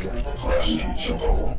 Class 2 Sapporo.